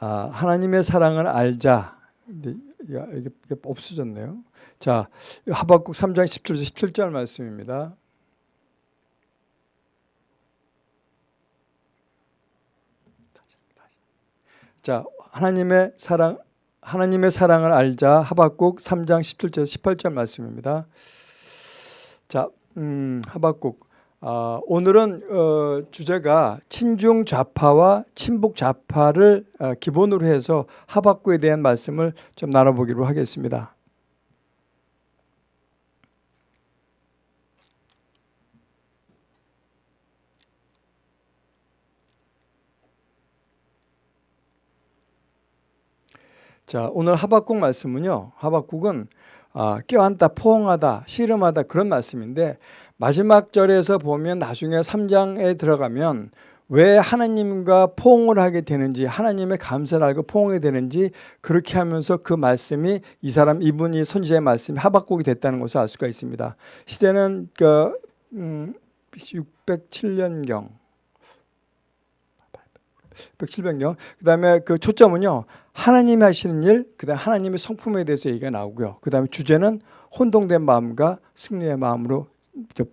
아, 하나님의 사랑을 알자. 이게 없어졌네요. 자, 하박국 3장 17절 17절 말씀입니다. 자, 하나님의 사랑 하나님의 사랑을 알자 하박국 3장 17절 18절 말씀입니다. 자, 음, 하박국 아, 오늘은 어, 주제가 친중 좌파와 친북 좌파를 아, 기본으로 해서 하박국에 대한 말씀을 좀 나눠보기로 하겠습니다. 자, 오늘 하박국 말씀은요. 하박국은 아, 껴안다, 포옹하다, 씨름하다 그런 말씀인데 마지막 절에서 보면 나중에 3장에 들어가면 왜 하나님과 포옹을 하게 되는지 하나님의 감사를 알고 포옹이 되는지 그렇게 하면서 그 말씀이 이 사람 이분이 선지자의 말씀이 하박국이 됐다는 것을 알 수가 있습니다. 시대는 그 음, 607년경 107병경. 그 다음에 그 초점은요. 하나님이 하시는 일, 그 다음 하나님의 성품에 대해서 얘기가 나오고요. 그 다음에 주제는 혼동된 마음과 승리의 마음으로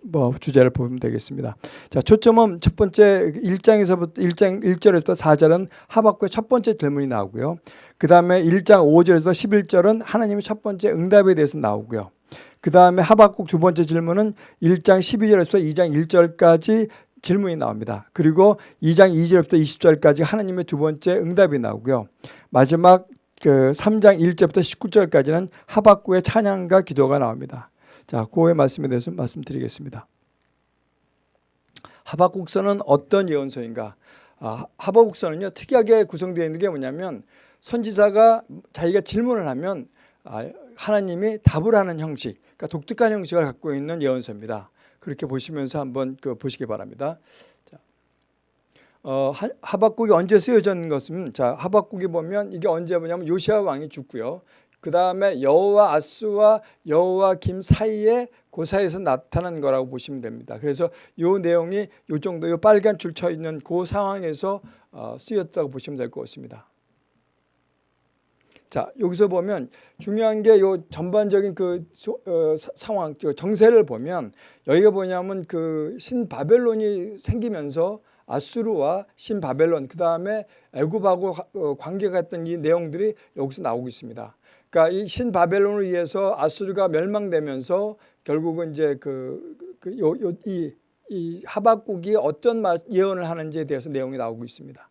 뭐 주제를 보면 되겠습니다. 자, 초점은 첫 번째 1장에서부터 1장 1절에부터 4절은 하박국의 첫 번째 질문이 나오고요. 그다음에 1장 5절에서 11절은 하나님의 첫 번째 응답에 대해서 나오고요. 그 다음에 하박국 두 번째 질문은 1장 12절에서 2장 1절까지 질문이 나옵니다. 그리고 2장 2절부터 20절까지 하나님의 두 번째 응답이 나오고요. 마지막 그 3장 1절부터 19절까지는 하박국의 찬양과 기도가 나옵니다. 자, 그의 말씀에 대해서 말씀드리겠습니다. 하박국서는 어떤 예언서인가? 아, 하박국서는요 특이하게 구성되어 있는 게 뭐냐면 선지자가 자기가 질문을 하면 아, 하나님이 답을 하는 형식, 그러니까 독특한 형식을 갖고 있는 예언서입니다. 그렇게 보시면서 한번 그 보시기 바랍니다. 자, 어, 하박국이 언제 쓰여진 것은 자 하박국이 보면 이게 언제 뭐냐면 요시아 왕이 죽고요. 그 다음에 여호와 아스와 여호와 김 사이에 그 사이에서 나타난 거라고 보시면 됩니다. 그래서 이 내용이 이 정도 이 빨간 줄 쳐 있는 그 상황에서 어, 쓰였다고 보시면 될 것 같습니다. 자 여기서 보면 중요한 게 요 전반적인 그 어, 상황 정세를 보면 여기가 뭐냐면 그 신바벨론이 생기면서 아수르와 신바벨론 그 다음에 애굽하고 어, 관계가 있던 이 내용들이 여기서 나오고 있습니다. 그러니까 이 신바벨론을 위해서 아수르가 멸망되면서 결국은 이제 그, 그 요, 요, 이, 이 하박국이 어떤 예언을 하는지에 대해서 내용이 나오고 있습니다.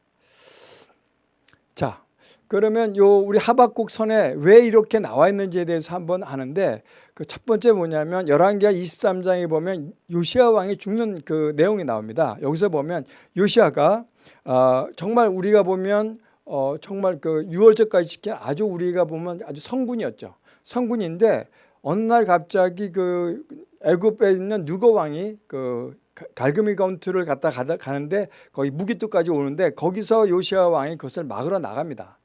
자, 그러면 요 우리 하박국 선에 왜 이렇게 나와 있는지에 대해서 한번 아는데 그 첫 번째 뭐냐면 11개 23장에 보면 요시아 왕이 죽는 그 내용이 나옵니다. 여기서 보면 요시아가 어, 정말 우리가 보면 어, 정말 그 6월절까지 지킨 아주 우리가 보면 아주 성군이었죠. 성군인데 어느 날 갑자기 그 애굽에 있는 누거 왕이 그 갈그미 건투를 갖다 가는데 거기 무기뚝까지 오는데 거기서 요시아 왕이 그것을 막으러 나갑니다.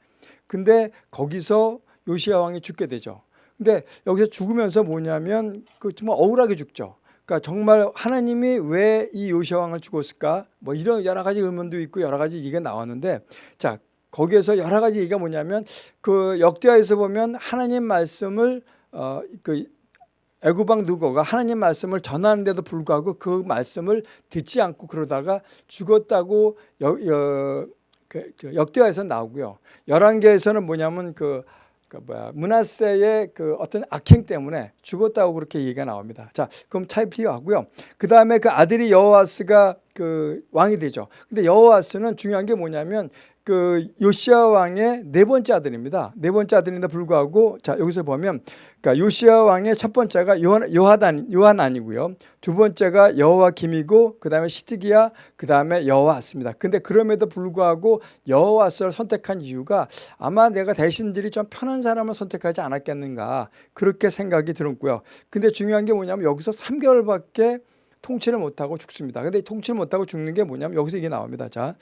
근데 거기서 요시아 왕이 죽게 되죠. 근데 여기서 죽으면서 뭐냐면 그 정말 억울하게 죽죠. 그러니까 정말 하나님이 왜 이 요시아 왕을 죽었을까? 뭐 이런 여러 가지 의문도 있고 여러 가지 얘기가 나왔는데 자 거기에서 여러 가지 얘기가 뭐냐면 그 역대하에서 보면 하나님 말씀을 어 그 애굽왕 누거가 하나님 말씀을 전하는데도 불구하고 그 말씀을 듣지 않고 그러다가 죽었다고 여, 여, 그, 그 역대하에서 나오고요. 열왕기에서는 뭐냐면 그, 그 뭐야 문하세의 그 어떤 악행 때문에 죽었다고 그렇게 얘기가 나옵니다. 자, 그럼 차이 필요하고요. 그 다음에 그 아들이 여호와스가 그 왕이 되죠. 근데 여호와스는 중요한 게 뭐냐면 그 요시아 왕의 네 번째 아들입니다. 네 번째 아들인데 불구하고 자 여기서 보면 그러니까 요시아 왕의 첫 번째가 요하단 요한 아니고요. 두 번째가 여호와 김이고 그다음에 시드기야 그다음에 여호와스입니다. 근데 그럼에도 불구하고 여호와스를 선택한 이유가 아마 내가 대신들이 좀 편한 사람을 선택하지 않았겠는가 그렇게 생각이 들었고요. 근데 중요한 게 뭐냐면 여기서 3개월밖에 통치를 못하고 죽습니다. 근데 통치를 못하고 죽는 게 뭐냐면 여기서 이게 나옵니다. 자,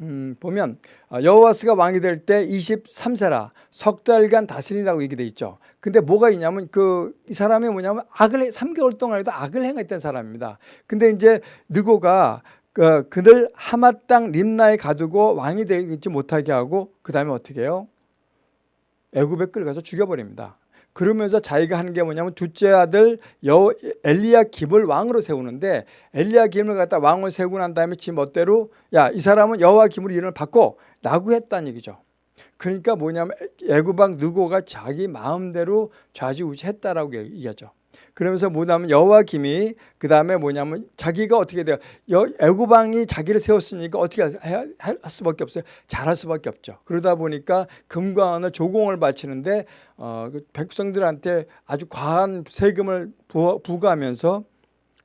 음, 보면 아, 여호와스가 왕이 될 때 23세라 석 달간 다스리라고 얘기돼 있죠. 근데 뭐가 있냐면 그 이 사람이 뭐냐면 악을 3개월 동안에도 악을 행했던 사람입니다. 근데 이제 느고가 그 그들 하마 땅 림나에 가두고 왕이 되지 못하게 하고 그 다음에 어떻게 해요? 애굽에 끌어가서 죽여버립니다. 그러면서 자기가 하는 게 뭐냐면 둘째 아들 여 엘리야김을 왕으로 세우는데 엘리야김을 갖다 왕을 세우고 난 다음에 지 멋대로 야 이 사람은 여호와김으로 이름을 바꿔 라고 했다는 얘기죠. 그러니까 뭐냐면 애굽왕 느고가 자기 마음대로 좌지우지했다라고 얘기하죠. 그러면서 뭐냐면 여호와김이 그 다음에 뭐냐면 자기가 어떻게 돼요? 애굽왕이 자기를 세웠으니까 어떻게 할 수밖에 없어요. 잘할 수밖에 없죠. 그러다 보니까 금과 은을 조공을 바치는데 어, 그 백성들한테 아주 과한 세금을 부과하면서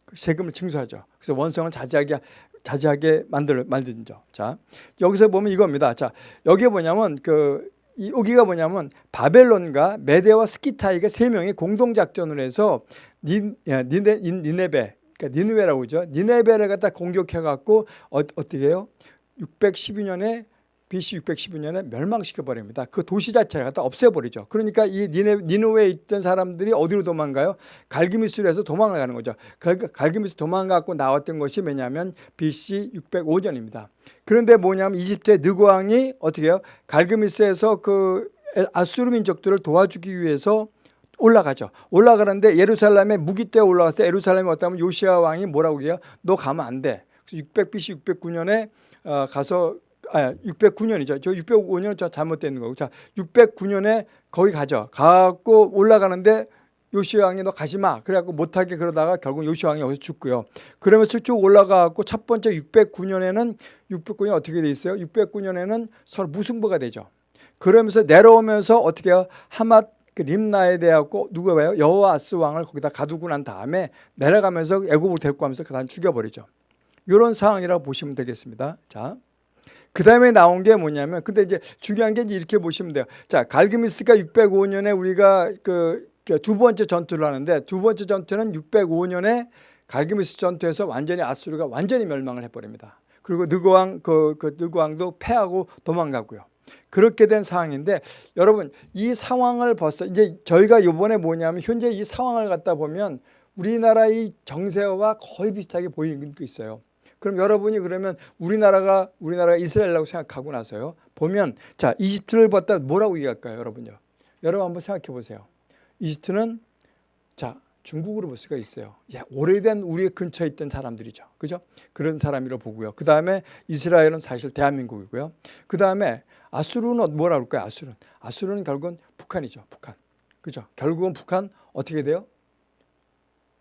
그 세금을 징수하죠. 그래서 원성을 자제하게 자제하게 만들 만든죠. 자 여기서 보면 이겁니다. 자 여기에 뭐냐면 그 이, 여기가 뭐냐면 바벨론과 메데와 스키타이가 세 명이 공동 작전을 해서 닌, 니네, 니네베 그러니까 니누웨라고 그러죠. 니네베를 갖다 공격해 갖고 어, 어떻게 해요? 612년에 BC 612년에 멸망시켜 버립니다. 그 도시 자체를 갖다 없애버리죠. 그러니까 이 니네, 니누웨에 있던 사람들이 어디로 도망가요? 갈기미스에서 도망가는 거죠. 갈기미스 도망가고 나왔던 것이 뭐냐면 BC 605년입니다. 그런데 뭐냐면 이집트의 느고왕이 어떻게 해요? 갈기미스에서 그 아수르 민족들을 도와주기 위해서 올라가죠. 올라가는데 예루살렘에 무기 때 올라가서 예루살렘에 왔다면 요시아 왕이 뭐라고 해요? 너 가면 안 돼. 600 BC 609년에 어, 가서 아, 609년이죠. 저 605년은 저 잘못된 거고. 자, 609년에 거기 가죠. 가고 올라가는데 요시아 왕이 너 가지 마. 그래갖고 못하게 그러다가 결국 요시아 왕이 여기서 죽고요. 그러면서 쭉 올라가고 첫 번째 609년에는 609년 어떻게 돼 있어요? 609년에는 서로 무승부가 되죠. 그러면서 내려오면서 어떻게 해요? 하맛 그 림나에 대하고 누가 봐요? 여호아스 왕을 거기다 가두고 난 다음에 내려가면서 애굽을 데리고 가면서 그다음 죽여버리죠. 이런 상황이라고 보시면 되겠습니다. 자. 그 다음에 나온 게 뭐냐면, 근데 이제 중요한 게 이렇게 보시면 돼요. 자, 갈그미스가 605년에 우리가 그 두 번째 전투를 하는데 두 번째 전투는 605년에 갈그미스 전투에서 완전히 아수르가 완전히 멸망을 해버립니다. 그리고 느고왕, 그, 그 느고왕도 패하고 도망가고요. 그렇게 된 상황인데 여러분 이 상황을 벌써 이제 저희가 이번에 뭐냐면 현재 이 상황을 갖다 보면 우리나라의 정세와 거의 비슷하게 보이는 게 있어요. 그럼 여러분이 그러면 우리나라가 우리나라가 이스라엘이라고 생각하고 나서요. 보면 자 이집트를 봤다 뭐라고 얘기할까요, 여러분요? 여러분 한번 생각해 보세요. 이집트는 자 중국으로 볼 수가 있어요. 야, 오래된 우리 근처에 있던 사람들이죠. 그죠? 그런 사람이라고 보고요. 그 다음에 이스라엘은 사실 대한민국이고요. 그 다음에 아수르는 뭐라 그럴까요? 아수르는. 아수르는 결국은 북한이죠. 북한. 그죠? 결국은 북한 어떻게 돼요?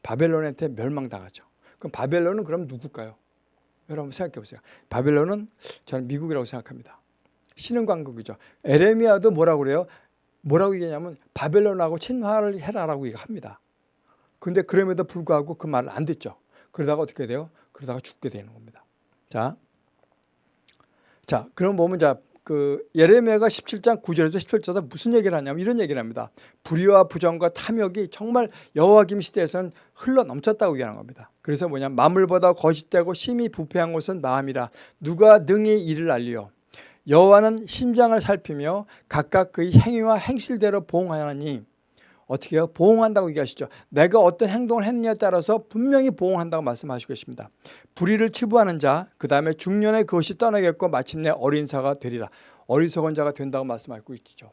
바벨론한테 멸망당하죠. 그럼 바벨론은 그럼 누굴까요? 여러분 생각해 보세요. 바벨론은 저는 미국이라고 생각합니다. 신흥광국이죠. 에레미야도 뭐라고 그래요? 뭐라고 얘기하냐면 바벨론하고 친화를 해라라고 얘기합니다. 근데 그럼에도 불구하고 그 말을 안 듣죠. 그러다가 어떻게 돼요? 그러다가 죽게 되는 겁니다. 자, 자, 그럼 보면 자, 그 예레미야가 17장 9절에서 17절에 무슨 얘기를 하냐면 이런 얘기를 합니다. 불의와 부정과 탐욕이 정말 여호와김 시대에선 흘러 넘쳤다고 얘기하는 겁니다. 그래서 뭐냐 마물보다 거짓되고 심히 부패한 것은 마음이라 누가 능히 이를 알리요 여호와는 심장을 살피며 각각 그의 행위와 행실대로 보응하나니 어떻게 해요? 보응한다고 얘기하시죠. 내가 어떤 행동을 했느냐에 따라서 분명히 보응한다고 말씀하시고 계십니다. 불의를 치부하는 자, 그 다음에 중년에 그것이 떠나겠고 마침내 어린 사가 되리라. 어리석은 자가 된다고 말씀하고 있죠.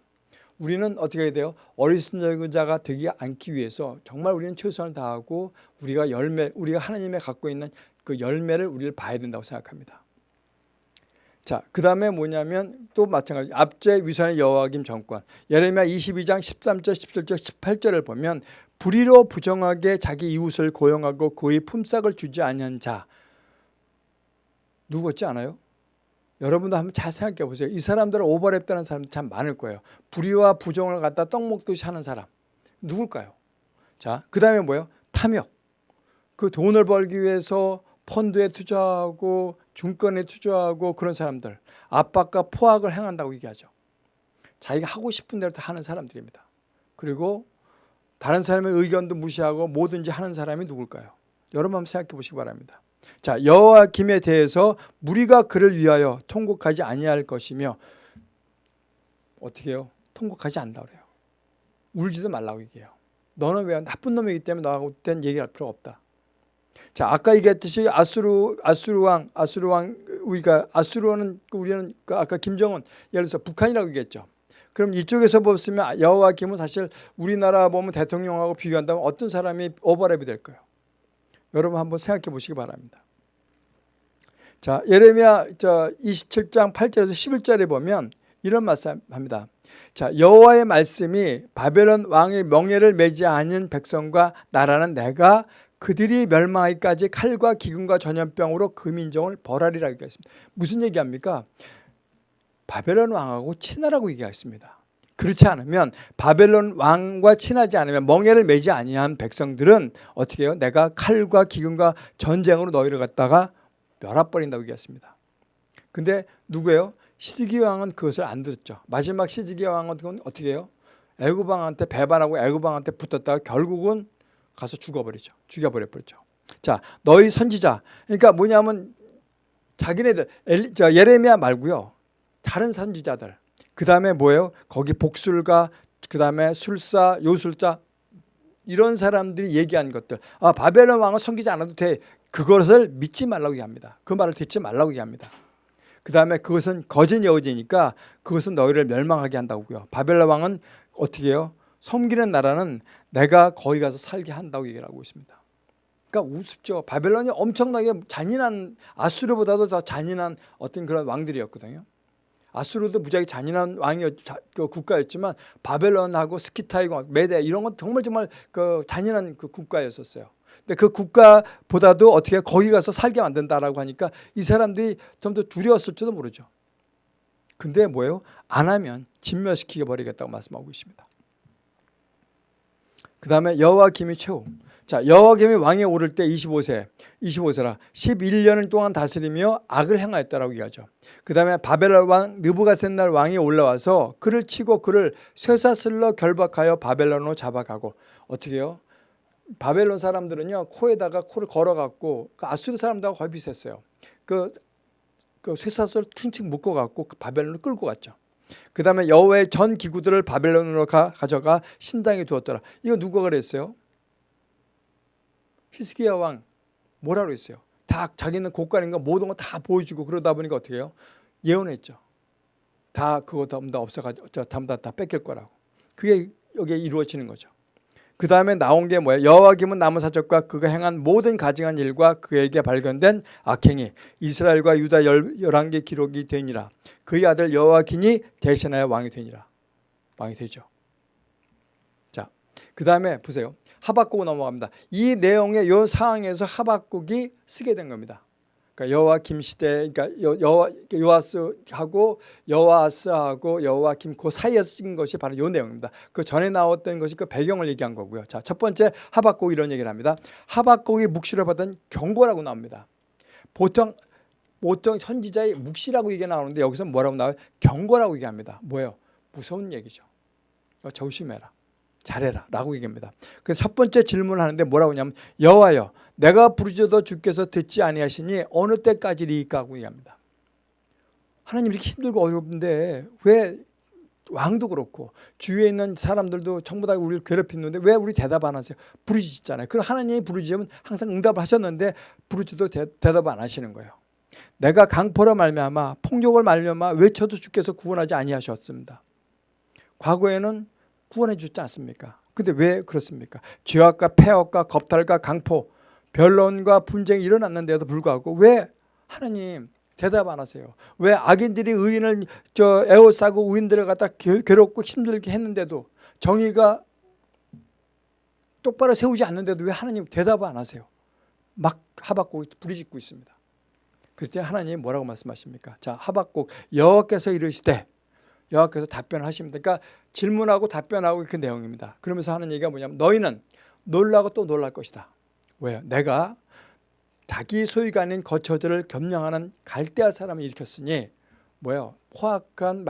우리는 어떻게 해야 돼요? 어리석은 자가 되지 않기 위해서 정말 우리는 최선을 다하고 우리가 열매, 우리가 하나님의 갖고 있는 그 열매를 우리를 봐야 된다고 생각합니다. 자, 그 다음에 뭐냐면 또 마찬가지 압제 위선의 여호와김 정권 예레미야 22장 13절 17절 18절을 보면 불의로 부정하게 자기 이웃을 고용하고 그의 품삯을 주지 아니한 자 누구 같지 않아요? 여러분도 한번 잘 생각해 보세요. 이 사람들은 오버랩되는 사람 참 많을 거예요. 불의와 부정을 갖다 떡 먹듯이 하는 사람 누굴까요? 자, 그 다음에 뭐예요? 탐욕. 그 돈을 벌기 위해서 펀드에 투자하고 중권에 투자하고 그런 사람들 압박과 포악을 행한다고 얘기하죠. 자기가 하고 싶은 대로 다 하는 사람들입니다. 그리고 다른 사람의 의견도 무시하고 뭐든지 하는 사람이 누굴까요? 여러분 한번 생각해 보시기 바랍니다. 자 여호와김에 대해서 무리가 그를 위하여 통곡하지 아니할 것이며 어떻게 해요? 통곡하지 않는다 그래요. 울지도 말라고 얘기해요. 너는 왜 나쁜 놈이기 때문에 나하고 된 얘기할 필요가 없다. 자, 아까 얘기했듯이 아수르 아수르 왕, 아수르 왕 우리가 아수르는 우리는 그 아까 김정은 예를 들어서 북한이라고 얘기했죠. 그럼 이쪽에서 보시면 여호와 김은 사실 우리나라 보면 대통령하고 비교한다면 어떤 사람이 오버랩이 될까요? 여러분 한번 생각해 보시기 바랍니다. 자, 예레미야 저 27장 8절에서 11절에 보면 이런 말씀합니다. 자, 여호와의 말씀이 바벨론 왕의 명예를 매지 않은 백성과 나라는 내가 그들이 멸망하기까지 칼과 기근과 전염병으로 그 민족을 벌하리라 얘기했습니다. 무슨 얘기합니까? 바벨론 왕하고 친하라고 얘기했습니다. 그렇지 않으면 바벨론 왕과 친하지 않으면 멍해를 매지 아니한 백성들은 어떻게 해요? 내가 칼과 기근과 전쟁으로 너희를 갖다가 멸합버린다고 얘기했습니다. 근데 누구예요? 시드기 왕은 그것을 안 들었죠. 마지막 시드기 왕은 어떻게 해요? 애굽 왕한테 배반하고 애굽 왕한테 붙었다가 결국은 가서 죽어버리죠. 죽여버려 버렸죠. 자, 너희 선지자. 그러니까 뭐냐면 자기네들 엘리, 저 예레미야 말고요. 다른 선지자들. 그 다음에 뭐예요? 거기 복술가, 그 다음에 술사, 요술자 이런 사람들이 얘기한 것들. 아 바벨론 왕은 섬기지 않아도 돼. 그것을 믿지 말라고 얘기합니다. 그 말을 듣지 말라고 얘기합니다. 그 다음에 그것은 거짓 여호지니까 그것은 너희를 멸망하게 한다고요. 바벨론 왕은 어떻게 해요? 섬기는 나라는 내가 거기 가서 살게 한다고 얘기를 하고 있습니다. 그러니까 우습죠. 바벨론이 엄청나게 잔인한 아수르보다도 더 잔인한 어떤 그런 왕들이었거든요. 아수르도 무지하게 잔인한 왕이었 그 국가였지만 바벨론하고 스키타이고 메데 이런 건 정말 정말 그 잔인한 그 국가였었어요. 근데 그 국가보다도 어떻게 거기 가서 살게 만든다라고 하니까 이 사람들이 좀 더 두려웠을지도 모르죠. 근데 뭐예요? 안 하면 진멸시키게 버리겠다고 말씀하고 있습니다. 그 다음에 여호와김이 최후. 자, 여호와김이 왕에 오를 때 25세, 25세라 11년을 동안 다스리며 악을 행하였다라고 얘기하죠. 그 다음에 바벨론 왕 느부갓셋날 왕이 올라와서 그를 치고 그를 쇠사슬로 결박하여 바벨론으로 잡아가고 어떻게 해요? 바벨론 사람들은요 코에다가 코를 걸어갖고 그 아수르 사람들하고 거의 비슷했어요. 그, 그 쇠사슬 퉁칭 묶어갖고 그 바벨론을 끌고 갔죠. 그 다음에 여호와의 전 기구들을 바벨론으로 가, 가져가 신당에 두었더라. 이거 누가 그랬어요? 히스기야 왕 뭐라 그랬어요? 다 자기는 고관인가 모든 거 다 보여주고 그러다 보니까 어떻게 해요? 예언했죠. 다 그거 다 없어가지고 전부 다, 다 뺏길 거라고. 그게 여기에 이루어지는 거죠. 그 다음에 나온 게 뭐예요? 여호와김은 남은 사적과 그가 행한 모든 가증한 일과 그에게 발견된 악행이 이스라엘과 유다 열한 개 기록이 되니라. 그의 아들 여호와김이 대신하여 왕이 되니라. 왕이 되죠. 자, 그 다음에 보세요. 하박국 넘어갑니다. 이 내용의 이 상황에서 하박국이 쓰게 된 겁니다. 그러니까 여호와김 시대, 그러니까 여호와 요아스하고 여호아스하고 여호와김 그 사이에서 찍은 것이 바로 이 내용입니다. 그 전에 나왔던 것이 그 배경을 얘기한 거고요. 자, 첫 번째 하박국 이런 얘기를 합니다. 하박국이 묵시를 받은 경고라고 나옵니다. 보통 보통 선지자의 묵시라고 얘기 나오는데 여기서 뭐라고 나와요? 경고라고 얘기합니다. 뭐예요? 무서운 얘기죠. 조심해라. 잘해라 라고 얘기합니다. 그래서 첫 번째 질문을 하는데 뭐라고 하냐면 여호와여 내가 부르짖어도 주께서 듣지 아니하시니 어느 때까지리까 하고 얘기합니다. 하나님 이렇게 힘들고 어렵은데 왜 왕도 그렇고 주위에 있는 사람들도 전부 다 우리를 괴롭히는데 왜 우리 대답 안 하세요? 부르짖잖아요. 그럼 하나님이 부르짖으면 항상 응답을 하셨는데 부르짖도 대답 안 하시는 거예요. 내가 강포로 말미암아 폭력을 말미암아 외쳐도 주께서 구원하지 아니하셨습니다. 과거에는 구원해 주지 않습니까? 근데 왜 그렇습니까? 죄악과 폐악과 겁탈과 강포, 변론과 분쟁이 일어났는데도 불구하고 왜 하나님 대답 안 하세요? 왜 악인들이 의인을 저 에워싸고 의인들을 갖다 괴롭고 힘들게 했는데도 정의가 똑바로 세우지 않는데도 왜 하나님 대답을 안 하세요? 막 하박국 부르짖고 있습니다. 그때 하나님 뭐라고 말씀하십니까? 자 하박국 여호와께서 이르시되 여호와께서 답변하십니다. 그러니까 질문하고 답변하고 그 내용입니다. 그러면서 하는 얘기가 뭐냐면 너희는 놀라고 또 놀랄 것이다. 왜요? 내가 자기 소유가 아닌 거처들을 겸양하는 갈대아 사람을 일으켰으니 뭐예요? 포악한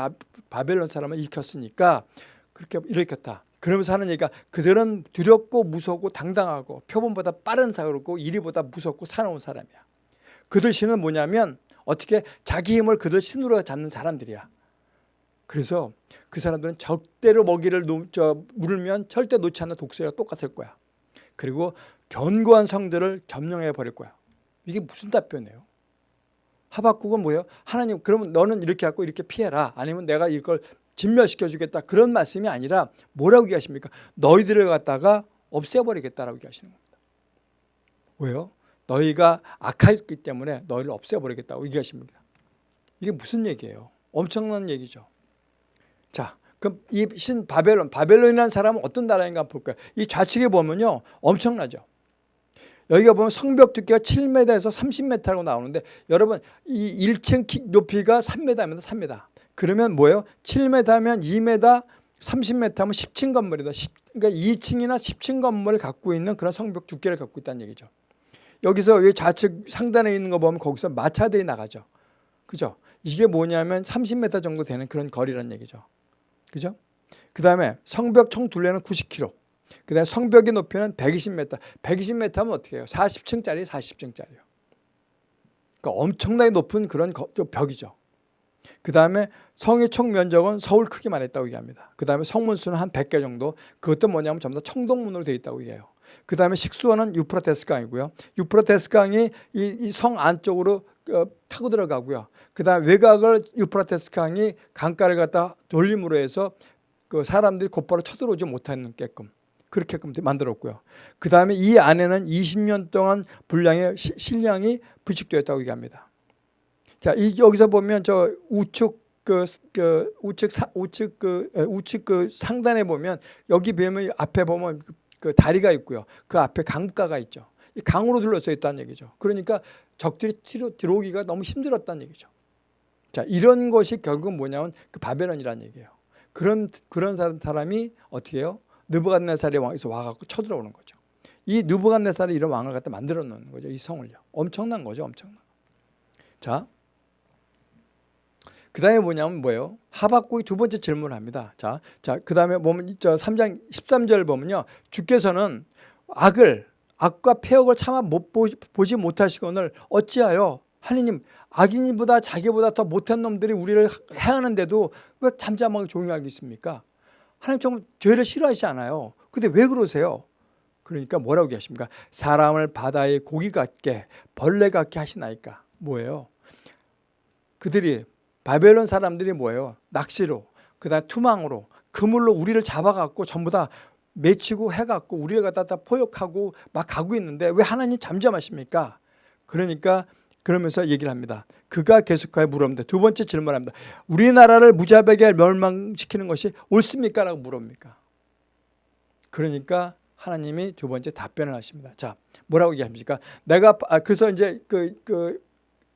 바벨론 사람을 일으켰으니까 그렇게 일으켰다. 그러면서 하는 얘기가 그들은 두렵고 무섭고 당당하고 표본보다 빠른 사고고 이리보다 무섭고 사나운 사람이야. 그들 신은 뭐냐면 어떻게 자기 힘을 그들 신으로 잡는 사람들이야. 그래서 그 사람들은 절대로 먹이를 놓, 저, 물면 절대 놓지 않는 독수리가 똑같을 거야. 그리고 견고한 성들을 점령해 버릴 거야. 이게 무슨 답변이에요? 하박국은 뭐예요? 하나님 그러면 너는 이렇게 하고 이렇게 피해라. 아니면 내가 이걸 진멸시켜 주겠다. 그런 말씀이 아니라 뭐라고 얘기하십니까? 너희들을 갖다가 없애버리겠다라고 얘기하시는 겁니다. 왜요? 너희가 악하였기 때문에 너희를 없애버리겠다고 얘기하십니다. 이게 무슨 얘기예요? 엄청난 얘기죠. 자, 그럼 이 신 바벨론, 바벨론이라는 사람은 어떤 나라인가 볼까요? 이 좌측에 보면요. 엄청나죠. 여기가 보면 성벽 두께가 7m에서 30m라고 나오는데 여러분 이 1층 높이가 3m입니다. 3m. 그러면 뭐예요? 7m면 2m, 30m 하면 10층 건물이다. 10, 그러니까 2층이나 10층 건물을 갖고 있는 그런 성벽 두께를 갖고 있다는 얘기죠. 여기서 이 좌측 상단에 있는 거 보면 거기서 마차들이 나가죠. 그죠? 이게 뭐냐면 30m 정도 되는 그런 거리란 얘기죠. 그죠? 그 다음에 성벽 총 둘레는 90km. 그 다음에 성벽의 높이는 120m. 120m 하면 어떻게 해요? 40층짜리 40층짜리요. 그러니까 엄청나게 높은 그런 벽이죠. 그 다음에 성의 총 면적은 서울 크기만 했다고 얘기합니다. 그 다음에 성문수는 한 100개 정도. 그것도 뭐냐면 전부 다 청동문으로 되어 있다고 얘기해요. 그 다음에 식수원은 유프라테스 강이고요. 유프라테스 강이 이 성 안쪽으로 어, 타고 들어가고요. 그 다음에 외곽을 유프라테스 강이 강가를 갖다 돌림으로 해서 그 사람들이 곧바로 쳐들어오지 못하게끔 그렇게끔 만들었고요. 그 다음에 이 안에는 20년 동안 분량의 실량이 부식되었다고 얘기합니다. 자, 이 여기서 보면 저 우측 그, 그 우측 사, 우측 그 우측 그 상단에 보면 여기 보면 앞에 보면 그, 그 다리가 있고요. 그 앞에 강가가 있죠. 이 강으로 둘러싸여 있다는 얘기죠. 그러니까 적들이 치러 들어오기가 너무 힘들었다는 얘기죠. 자, 이런 것이 결국 뭐냐면 그 바벨론이라는 얘기예요. 그런 그런 사람이 어떻게 해요? 느부갓네살의 왕에서 와 갖고 쳐들어오는 거죠. 이 느부갓네살이 이런 왕을 갖다 만들어 놓는 거죠. 이 성을요. 엄청난 거죠. 엄청난. 자, 그 다음에 뭐냐면 뭐예요? 하박국이 두 번째 질문을 합니다. 자, 자, 그 다음에 보면 저 3장 13절 보면요. 주께서는 악을, 악과 폐역을 차마 못 보지 못하시거늘 어찌하여 하느님 악인보다 자기보다 더 못한 놈들이 우리를 해하는데도 왜 잠잠하게 조용하게 있습니까? 하나님 정말 죄를 싫어하시지 않아요. 근데 왜 그러세요? 그러니까 뭐라고 얘기하십니까? 사람을 바다의 고기 같게 벌레 같게 하시나이까? 뭐예요? 그들이 바벨론 사람들이 뭐예요? 낚시로 그다음 투망으로 그물로 우리를 잡아갖고 전부 다 맺히고 해갖고 우리를 갖다 다 포역하고 막 가고 있는데 왜 하나님 잠잠하십니까? 그러니까 그러면서 얘기를 합니다. 그가 계속하여 물었는데 두 번째 질문합니다. 우리나라를 무자백에 멸망시키는 것이 옳습니까? 라고 물습니까? 그러니까 하나님이 두 번째 답변을 하십니다. 자, 뭐라고 얘기합니까? 내가 아, 그래서 이제 그, 그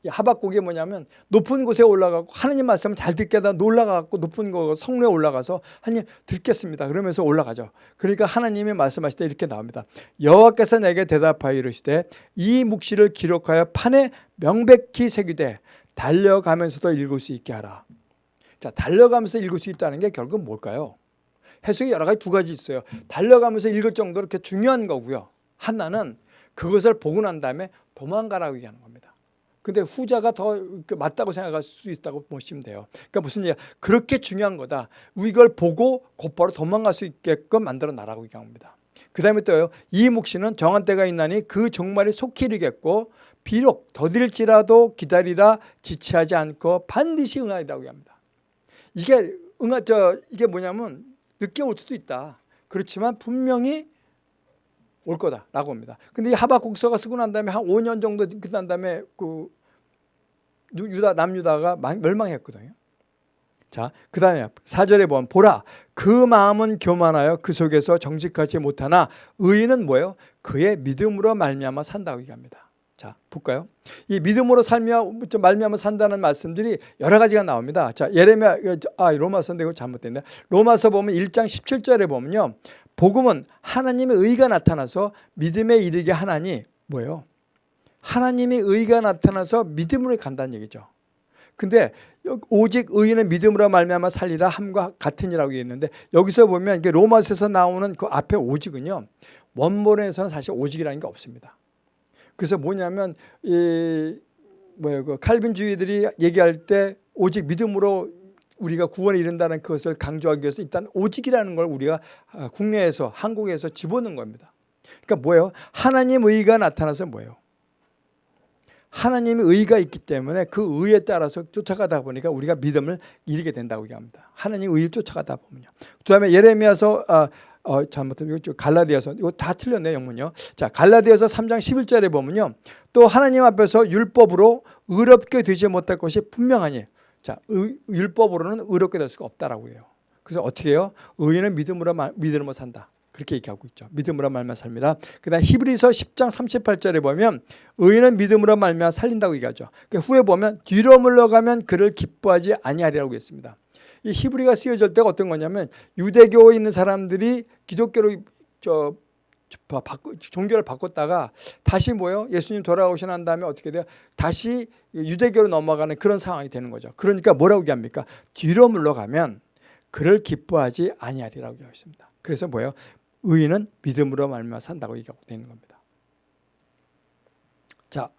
하박국이 뭐냐면 높은 곳에 올라가고 하나님 말씀을 잘 듣게 하다 올라가고 높은 곳 성로에 올라가서 하나님 듣겠습니다. 그러면서 올라가죠. 그러니까 하나님이 말씀하실 때 이렇게 나옵니다. 여호와께서 내게 대답하여 이르시되 이 묵시를 기록하여 판에 명백히 새기되 달려가면서도 읽을 수 있게 하라. 자, 달려가면서 읽을 수 있다는 게 결국 뭘까요? 해석이 여러 가지 두 가지 있어요. 달려가면서 읽을 정도로 이렇게 중요한 거고요. 하나는 그것을 보고 난 다음에 도망가라고 얘기하는 겁니다. 근데 후자가 더그 맞다고 생각할 수 있다고 보시면 돼요. 그러니까 무슨 얘기야? 그렇게 중요한 거다. 이걸 보고 곧바로 도망갈 수 있게끔 만들어 놔라고 얘기합니다. 그 다음에 또요. 이 묵시는 정한 때가 있나니 그 종말이 속히 이르겠고 비록 더딜지라도 기다리라 지체하지 않고 반드시 응하리라고 합니다. 이게 응하 저 이게 뭐냐면 늦게 올 수도 있다. 그렇지만 분명히 올 거다라고 합니다. 근데 이 하박국서가 쓰고 난 다음에 한 5년 정도 끝난 다음에 그 유다 남유다가 멸망했거든요. 자, 그 다음에 4절에 보면 보라 그 마음은 교만하여 그 속에서 정직하지 못하나 의인은 뭐예요? 그의 믿음으로 말미암아 산다고 얘기합니다. 자, 볼까요? 이 믿음으로 살며 말미암아 산다는 말씀들이 여러 가지가 나옵니다. 자, 예레미야 아, 로마서인데 이거 잘못됐네. 로마서 보면 1장 17절에 보면요. 복음은 하나님의 의가 나타나서 믿음에 이르게 하나니 뭐예요? 하나님의 의가 나타나서 믿음으로 간다는 얘기죠. 근데 오직 의인은 믿음으로 말미암아 살리라 함과 같으니라고 했는데 여기서 보면 이게 로마서에서 나오는 그 앞에 오직은요. 원본에서는 사실 오직이라는 게 없습니다. 그래서 뭐냐면 이 뭐예요? 그 칼빈주의들이 얘기할 때 오직 믿음으로 우리가 구원에 이른다는 것을 강조하기 위해서 일단 오직이라는 걸 우리가 아, 국내에서 한국에서 집어넣은 겁니다. 그러니까 뭐예요? 하나님 의가 나타나서 뭐예요? 하나님의 의가 있기 때문에 그 의에 따라서 쫓아가다 보니까 우리가 믿음을 잃게 된다고 얘기합니다. 하나님 의를 쫓아가다 보면요. 그 다음에 예레미야서 아, 어, 잘못하면 갈라디아서 이거 다 틀렸네 영문요. 자 갈라디아서 3장 11절에 보면요. 또 하나님 앞에서 율법으로 의롭게 되지 못할 것이 분명하니 자 의, 율법으로는 의롭게 될 수가 없다라고 해요. 그래서 어떻게 해요? 의인은 믿음으로 말, 믿음으로 산다. 그렇게 얘기하고 있죠. 믿음으로 말면 삽니다. 그다음 히브리서 10장 38절에 보면 의인은 믿음으로 말면 살린다고 얘기하죠. 그 후에 보면 뒤로 물러가면 그를 기뻐하지 아니하리라고 했습니다. 이 히브리가 쓰여질 때가 어떤 거냐면 유대교에 있는 사람들이 기독교로 저 바꾸, 종교를 바꿨다가 다시 뭐요? 예수님 돌아오신 한 다음에 어떻게 돼요? 다시 유대교로 넘어가는 그런 상황이 되는 거죠. 그러니까 뭐라고 얘기합니까? 뒤로 물러가면 그를 기뻐하지 아니하리라고 얘기했습니다. 그래서 뭐예요? 의인은 믿음으로 말미암아 산다고 얘기하고 되는 겁니다. 자,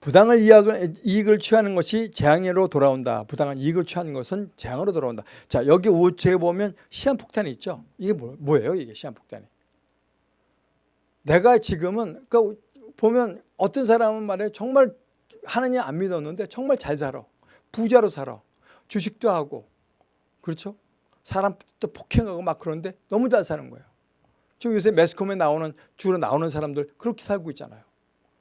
부당을 이익을, 이익을 취하는 것이 재앙으로 돌아온다. 부당한 이익을 취하는 것은 재앙으로 돌아온다. 자, 여기 5초에 보면 시한폭탄이 있죠. 이게 뭐, 뭐예요? 이게 시한폭탄이. 내가 지금은 그러니까 보면 어떤 사람은 말해 정말 하나님 안 믿었는데 정말 잘 살아. 부자로 살아. 주식도 하고. 그렇죠? 사람도 폭행하고 막 그러는데 너무 잘 사는 거예요. 지금 요새 매스컴에 나오는 주로 나오는 사람들 그렇게 살고 있잖아요.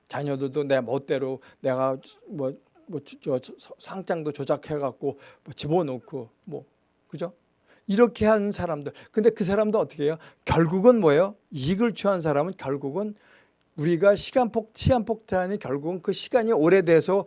자녀들도 내 멋대로 내가 뭐, 뭐 저, 상장도 조작해 갖고 뭐 집어넣고 뭐 그죠? 이렇게 하는 사람들. 근데 그 사람도 어떻게 해요? 결국은 뭐예요? 이익을 취한 사람은 결국은 우리가 시간폭 시간폭탄이 결국은 그 시간이 오래돼서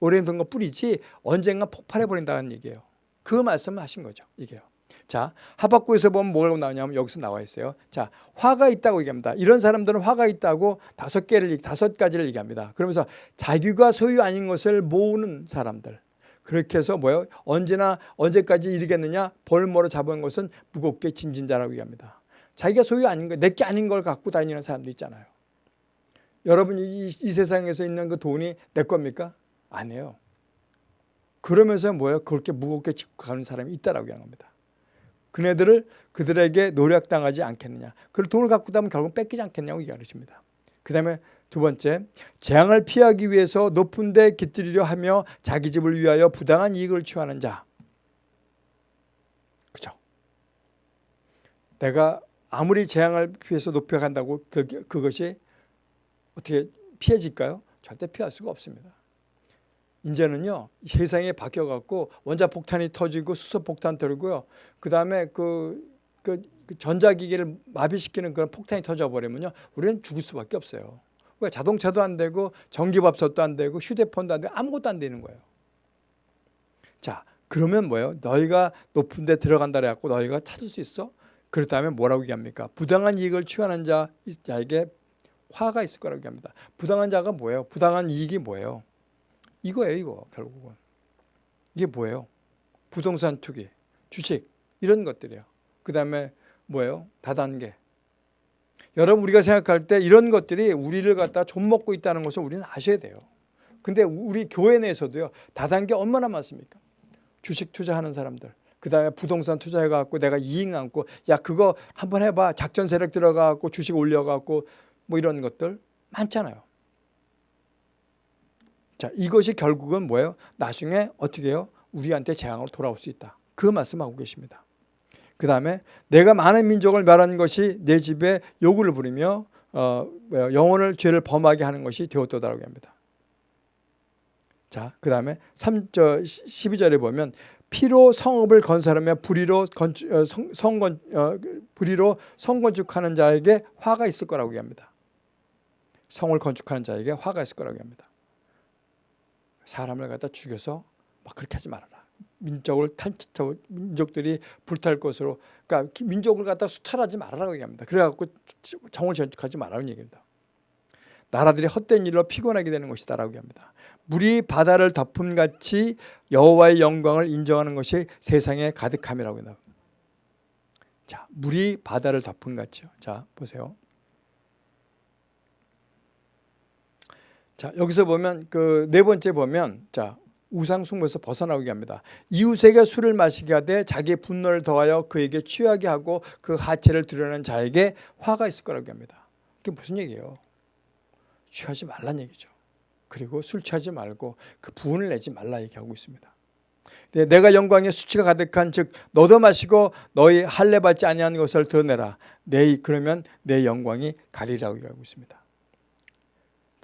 오래된 것 뿐이지 언젠가 폭발해 버린다는 얘기예요. 그 말씀을 하신 거죠. 이게요. 자, 하박구에서 보면 뭐라고 나오냐면 여기서 나와 있어요. 자, 화가 있다고 얘기합니다. 이런 사람들은 화가 있다고 다섯 개를 다섯 가지를 얘기합니다. 그러면서 자기가 소유 아닌 것을 모으는 사람들. 그렇게 해서 뭐요? 언제나 언제까지 이르겠느냐? 벌모로 잡은 것은 무겁게 짐진 자라고 얘기합니다. 자기가 소유 아닌 거, 내게 아닌 걸 갖고 다니는 사람도 있잖아요. 여러분 이, 이 세상에서 있는 그 돈이 내 겁니까? 아니에요. 그러면서 뭐예요? 그렇게 무겁게 짚고 가는 사람이 있다라고 얘기합니다. 그네들을 그들에게 노력당하지 않겠느냐. 그 돈을 갖고 다면 결국 뺏기지 않겠냐고 얘기하십니다. 그 다음에 두 번째, 재앙을 피하기 위해서 높은 데 깃들이려 하며 자기 집을 위하여 부당한 이익을 취하는 자. 그죠? 내가 아무리 재앙을 피해서 높여간다고 그, 그것이 어떻게 피해질까요? 절대 피할 수가 없습니다. 이제는요 세상이 바뀌어갖고 원자폭탄이 터지고 수소폭탄 터지고요. 그 다음에 그, 그, 그 전자기기를 마비시키는 그런 폭탄이 터져버리면요 우리는 죽을 수밖에 없어요. 왜? 자동차도 안 되고 전기밥솥도 안 되고 휴대폰도 안 되고 아무것도 안 되는 거예요. 자 그러면 뭐예요? 너희가 높은 데 들어간다 그래갖고 너희가 찾을 수 있어? 그렇다면 뭐라고 얘기합니까? 부당한 이익을 취하는 자에게 화가 있을 거라고 얘기합니다. 부당한 자가 뭐예요? 부당한 이익이 뭐예요 이거예요 이거 결국은. 이게 뭐예요? 부동산 투기 주식 이런 것들이에요. 그 다음에 뭐예요? 다단계. 여러분 우리가 생각할 때 이런 것들이 우리를 갖다 좀 먹고 있다는 것을 우리는 아셔야 돼요. 근데 우리 교회 내에서도요 다단계 얼마나 많습니까? 주식 투자하는 사람들. 그 다음에 부동산 투자해갖고 내가 이익 남고 야 그거 한번 해봐. 작전 세력 들어가갖고 주식 올려갖고 뭐 이런 것들 많잖아요 자, 이것이 결국은 뭐예요? 나중에 어떻게 해요? 우리한테 재앙으로 돌아올 수 있다. 그 말씀하고 계십니다. 그 다음에 내가 많은 민족을 멸한 것이 내 집에 요구를 부리며 어, 영혼을 죄를 범하게 하는 것이 되었다라고 합니다. 자, 그 다음에 3, 저 12절에 보면 피로 성읍을 건설하며 불의로 건축, 어, 성, 성건, 어, 불의로 성건축하는 자에게 화가 있을 거라고 얘기합니다. 성을 건축하는 자에게 화가 있을 거라고 합니다. 사람을 갖다 죽여서 막 그렇게 하지 말아라. 민족을 탈취 민족들이 불탈 것으로 그러니까 민족을 갖다 수탈하지 말아라고 얘기합니다. 그래갖고 정을 전축하지 말라는 얘기입니다. 나라들이 헛된 일로 피곤하게 되는 것이다라고 얘기합니다. 물이 바다를 덮음 같이 여호와의 영광을 인정하는 것이 세상에 가득함이라고 합니다. 자, 물이 바다를 덮음같이요. 자, 보세요. 자, 여기서 보면 그 네 번째 보면 자, 우상 숭배에서 벗어나오게 합니다. 이웃에게 술을 마시게 하되 자기의 분노를 더하여 그에게 취하게 하고 그 하체를 드러낸 자에게 화가 있을 거라고 합니다. 그게 무슨 얘기예요? 취하지 말란 얘기죠. 그리고 술 취하지 말고 그 부은을 내지 말라 얘기하고 있습니다. 네, 내가 영광의 수치가 가득한 즉 너도 마시고 너희 할례 받지 아니한 것을 더 내라. 내 그러면 내 영광이 가리라고 얘기하고 있습니다.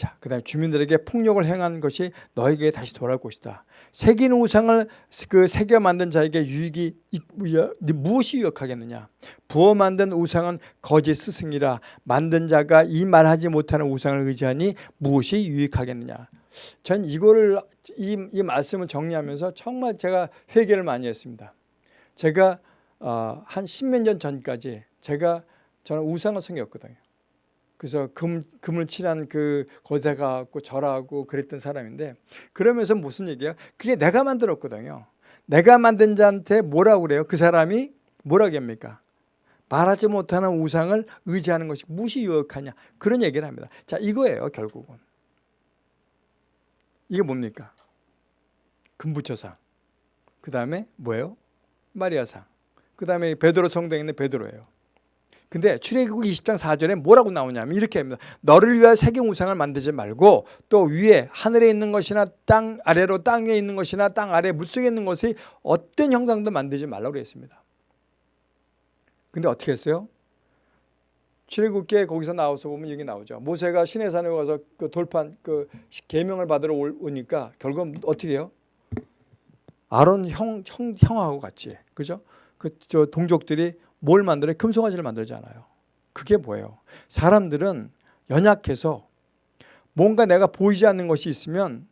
자, 그 다음에 주민들에게 폭력을 행한 것이 너에게 다시 돌아올 것이다. 새긴 우상을 그 새겨 만든 자에게 유익이 무엇이 유익하겠느냐? 부어 만든 우상은 거짓 스승이라 만든 자가 이 말하지 못하는 우상을 의지하니 무엇이 유익하겠느냐? 전 이거를 이, 이 말씀을 정리하면서 정말 제가 회개를 많이 했습니다. 제가 어, 한 십몇 년 전까지 제가 저는 우상을 섬겼거든요. 그래서 금, 금을 칠한 그 거기다 가고 절하고 그랬던 사람인데 그러면서 무슨 얘기야? 그게 내가 만들었거든요. 내가 만든 자한테 뭐라고 그래요? 그 사람이 뭐라고 합니까? 말하지 못하는 우상을 의지하는 것이 무엇이 유익하냐 그런 얘기를 합니다. 자 이거예요 결국은. 이게 뭡니까? 금부처상. 그 다음에 뭐예요? 마리아상. 그 다음에 베드로 성당에 있는 베드로예요. 근데 출애굽 20장 4절에 뭐라고 나오냐면 이렇게 합니다. 너를 위하여 세경 우상을 만들지 말고 또 위에 하늘에 있는 것이나 땅 아래로 땅에 있는 것이나 땅 아래 물속에 있는 것이 어떤 형상도 만들지 말라고 그랬습니다. 근데 어떻게 했어요? 출애굽기에 거기서 나와서 보면 여기 나오죠. 모세가 시내산에 가서 그 돌판 그 계명을 받으러 오니까 결국 어떻게 해요? 아론 형, 형 형하고 같이 그죠? 그 저 동족들이 뭘 만들어? 금송아지를 만들잖아요. 그게 뭐예요? 사람들은 연약해서 뭔가 내가 보이지 않는 것이 있으면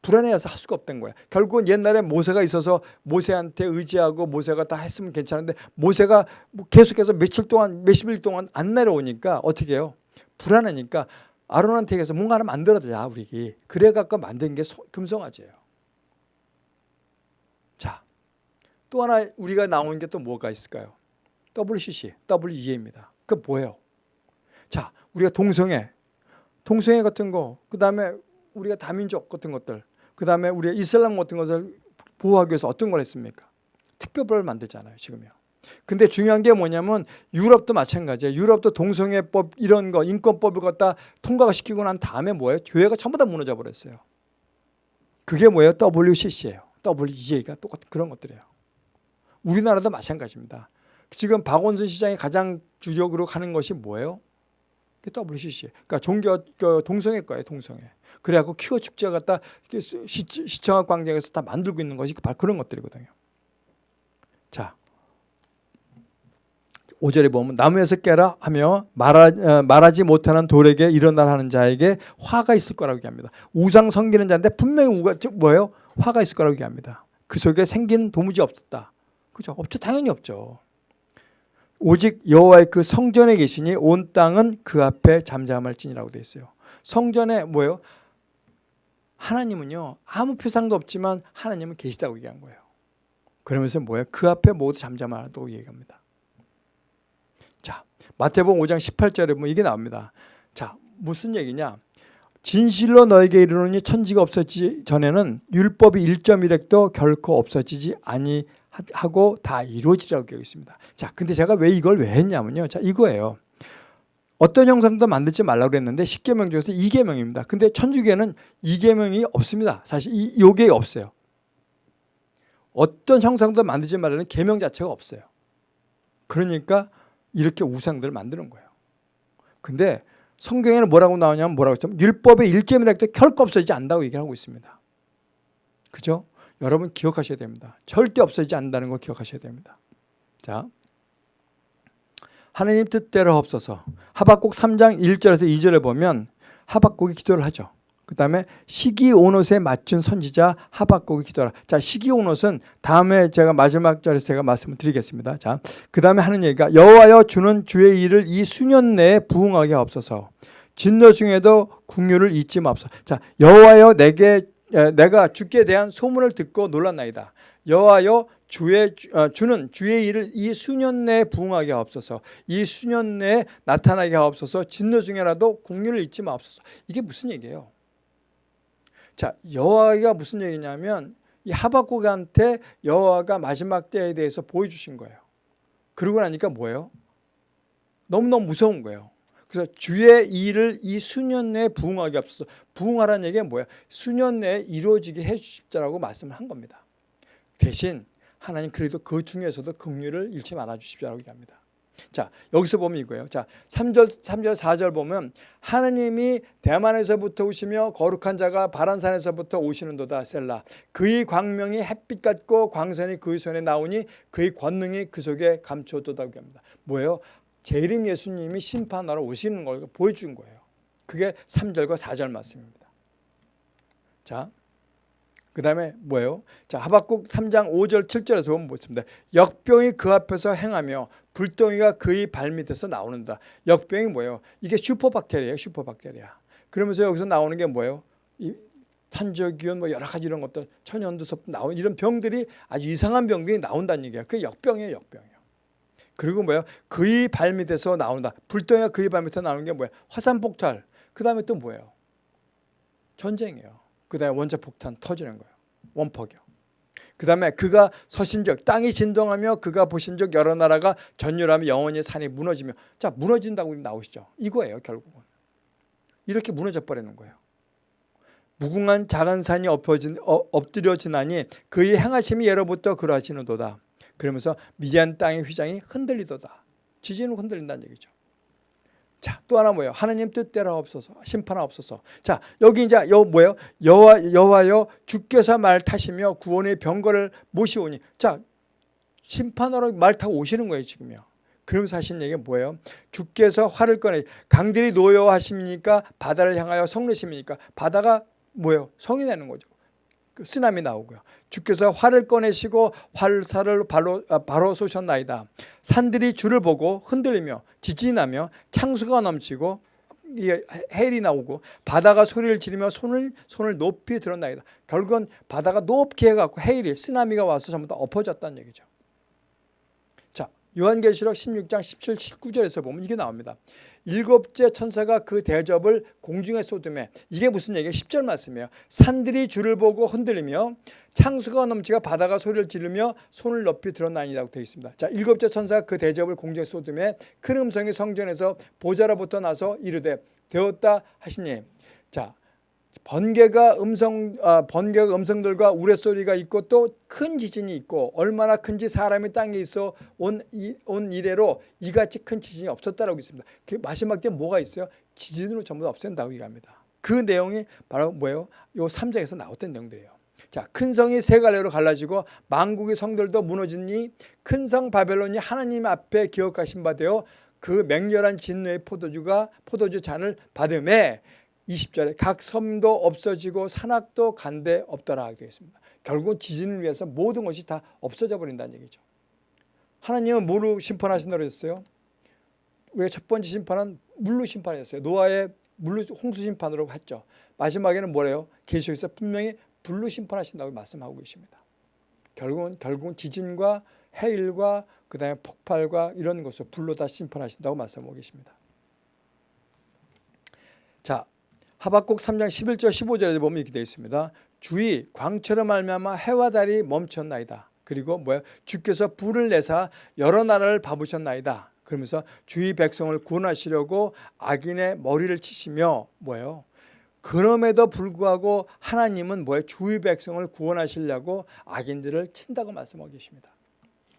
불안해서 할 수가 없던 거야. 결국은 옛날에 모세가 있어서 모세한테 의지하고 모세가 다 했으면 괜찮은데 모세가 뭐 계속해서 며칠 동안 몇십 일 동안 안 내려오니까 어떻게 해요? 불안하니까 아론한테 해서 뭔가 하나 만들어야 우리 그래갖고 만든 게 금송아지예요. 자, 또 하나 우리가 나온 게 또 뭐가 있을까요? WCC, WEA입니다. 그 뭐예요? 자, 우리가 동성애, 동성애 같은 거, 그 다음에 우리가 다민족 같은 것들, 그 다음에 우리가 이슬람 같은 것을 보호하기 위해서 어떤 걸 했습니까? 특별법을 만들잖아요, 지금요. 근데 중요한 게 뭐냐면 유럽도 마찬가지예요. 유럽도 동성애법 이런 거 인권법을 갖다 통과가 시키고 난 다음에 뭐예요? 교회가 전부 다 무너져 버렸어요. 그게 뭐예요? WCC예요. WEA가 똑같은 그런 것들이에요. 우리나라도 마찬가지입니다. 지금 박원순 시장이 가장 주력으로 가는 것이 뭐예요? WCC. 그러니까 종교 그 동성애과예요, 동성애. 그래갖고 퀴어 축제 갖다 시청학 광장에서 다 만들고 있는 것이 바로 그런 것들이거든요. 자, 5절에 보면 나무에서 깨라 하며 말하, 어, 말하지 못하는 돌에게 일어나라 하는 자에게 화가 있을 거라고 얘기합니다. 우상 섬기는 자인데 분명히 우가 뭐예요? 화가 있을 거라고 얘기합니다. 그 속에 생기는 도무지 없었다. 그죠? 없죠. 당연히 없죠. 오직 여호와의 그 성전에 계시니 온 땅은 그 앞에 잠잠할지니라고 되어 있어요. 성전에 뭐예요? 하나님은요 아무 표상도 없지만 하나님은 계시다고 얘기한 거예요. 그러면서 뭐예요? 그 앞에 모두 잠잠하라고 얘기합니다. 자 마태복음 5장 18절에 보면 이게 나옵니다. 자 무슨 얘기냐? 진실로 너에게 이르노니 천지가 없어지기 전에는 율법이 1.1획도 결코 없어지지 아니 하고 다 이루어지라고 되어 있습니다. 자, 근데 제가 왜 이걸 왜 했냐면요. 자, 이거예요. 어떤 형상도 만들지 말라고 그랬는데 10계명 중에서 2계명입니다. 근데 천주교는 2계명이 없습니다. 사실 이 요게 없어요. 어떤 형상도 만들지 말라는 계명 자체가 없어요. 그러니까 이렇게 우상들을 만드는 거예요. 근데 성경에는 뭐라고 나오냐면 뭐라고 했냐면 율법의 해도 결코 없어지지 않는다고 얘기하고 있습니다. 그죠? 여러분 기억하셔야 됩니다. 절대 없어지지 않는다는 걸 기억하셔야 됩니다. 자, 하나님 뜻대로 없어서 하박국 3장 1절에서 2절에 보면 하박국이 기도를 하죠. 그 다음에 시기오롯에 맞춘 선지자 하박국이 기도하라. 자, 시기오롯은 다음에 제가 마지막 절에서 제가 말씀을 드리겠습니다. 자, 그 다음에 하는 얘기가 여호와여 주는 주의 일을 이 수년 내에 부응하게 없어서 진노 중에도 궁유를 잊지 마옵소서. 자, 여호와여 내게 내가 주께 대한 소문을 듣고 놀랐나이다. 여호와여 주의 어, 주는 주의 일을 이 수년 내에 부응하게 하옵소서. 이 수년 내에 나타나게 하옵소서. 진노 중에라도 국률을 잊지 마옵소서. 이게 무슨 얘기예요? 자, 여호와가 무슨 얘기냐면 이 하박국한테 여호와가 마지막 때에 대해서 보여주신 거예요. 그러고 나니까 뭐예요? 너무너무 무서운 거예요. 그래서 주의 일을 이 수년 내에 부응하게 없어서 부응하라는 얘기가 뭐야? 수년 내에 이루어지게 해 주십자라고 말씀을 한 겁니다. 대신 하나님 그래도 그 중에서도 긍휼을 잃지 말아 주십시오라고 얘기합니다. 자, 여기서 보면 이거예요. 자, 3절, 3절, 4절 보면 하나님이 대만에서부터 오시며 거룩한 자가 바란산에서부터 오시는도다 셀라. 그의 광명이 햇빛 같고 광선이 그의 손에 나오니 그의 권능이 그 속에 감춰도다 합니다. 뭐예요? 재림 예수님이 심판하러 오시는 걸 보여준 거예요. 그게 3절과 4절 말씀입니다. 자, 그 다음에 뭐예요? 자, 하박국 3장 5절 7절에서 보면 뭐습니다 역병이 그 앞에서 행하며 불덩이가 그의 발밑에서 나오는다. 역병이 뭐예요? 이게 슈퍼박테리아예요. 슈퍼박테리아. 그러면서 여기서 나오는 게 뭐예요? 이 탄저기온 뭐 여러 가지 이런 것들 천연두섭 나오는 이런 병들이 아주 이상한 병들이 나온다는 얘기야. 그게 역병이에요. 역병이에요. 그리고 뭐예요? 그의 발밑에서 나온다. 불덩이가 그의 발밑에서 나오는 게 뭐예요? 화산폭탄. 그 다음에 또 뭐예요? 전쟁이에요. 그 다음에 원자 폭탄 터지는 거예요. 원폭이요. 그 다음에 그가 서신 적 땅이 진동하며 그가 보신 적 여러 나라가 전율하며 영원히 산이 무너지며 자 무너진다고 나오시죠. 이거예요 결국은. 이렇게 무너져 버리는 거예요. 무궁한 작은 산이 엎어진, 어, 엎드려지나니 그의 행하심이 예로부터 그러하시는도다. 그러면서 미디안 땅의 휘장이 흔들리도다. 지진으로 흔들린다는 얘기죠. 자, 또 하나 뭐예요? 하나님 뜻대로 없어서 심판하 없어서. 자, 여기 이제 여 뭐예요? 여호와 여호와여 주께서 말 타시며 구원의 병거를 모시오니. 자, 심판하러 말 타고 오시는 거예요, 지금요. 그러면서 하신 얘기가 뭐예요? 주께서 활을 꺼내 강들이 노여하십니까? 바다를 향하여 성내십니까? 바다가 뭐예요? 성이 되는 거죠. 그 쓰나미 나오고요. 주께서 활을 꺼내시고 활사를 바로, 아, 바로 쏘셨나이다. 산들이 주를 보고 흔들리며 지진이 나며 창수가 넘치고 헬이 나오고 바다가 소리를 지르며 손을 손을 높이 들었나이다. 결국은 바다가 높게 해갖고 헤일이 쓰나미가 와서 전부 다 엎어졌다는 얘기죠. 자 요한계시록 16장 17, 19절에서 보면 이게 나옵니다. 일곱째 천사가 그 대접을 공중에 쏟음에 이게 무슨 얘기예요? 10절 말씀이에요. 산들이 주를 보고 흔들리며 창수가 넘치가 바다가 소리를 지르며 손을 높이 드러나니라고 되어 있습니다. 자, 일곱째 천사가 그 대접을 공중에 쏟음에 큰 음성이 성전에서 보좌로부터 나서 이르되 되었다 하시니 자, 번개가 음성 아, 번개가 음성들과 우레소리가 있고 또 큰 지진이 있고 얼마나 큰지 사람이 땅에 있어 온, 이, 온 이래로 이같이 큰 지진이 없었다라고 있습니다. 그 마지막 때 뭐가 있어요? 지진으로 전부 없앤다고 얘기합니다. 그 내용이 바로 뭐예요? 요 3장에서 나왔던 내용들이에요. 자, 큰 성이 세 갈래로 갈라지고 만국의 성들도 무너지니 큰 성 바벨론이 하나님 앞에 기억하신 바 되어 그 맹렬한 진노의 포도주가 포도주 잔을 받음에 20절에 각 섬도 없어지고 산악도 간데 없더라 있습니다. 결국 지진을 위해서 모든 것이 다 없어져 버린다는 얘기죠. 하나님은 뭐로 심판하신다고 했어요? 왜 첫 번째 심판은 물로 심판했어요. 노아의 물로 홍수 심판으로 했죠. 마지막에는 뭐래요? 계시록에서 분명히 불로 심판하신다고 말씀하고 계십니다. 결국은 결국은 지진과 해일과 그다음에 폭발과 이런 것을 불로 다 심판하신다고 말씀하고 계십니다. 자, 하박국 3장 11절 15절에 보면 이렇게 되어 있습니다. 주의 광처럼 말미암아 해와 달이 멈췄나이다. 그리고 뭐야? 주께서 불을 내사 여러 나라를 밟으셨나이다. 그러면서 주의 백성을 구원하시려고 악인의 머리를 치시며 뭐예요? 그럼에도 불구하고 하나님은 뭐예요? 주의 백성을 구원하시려고 악인들을 친다고 말씀하고 계십니다.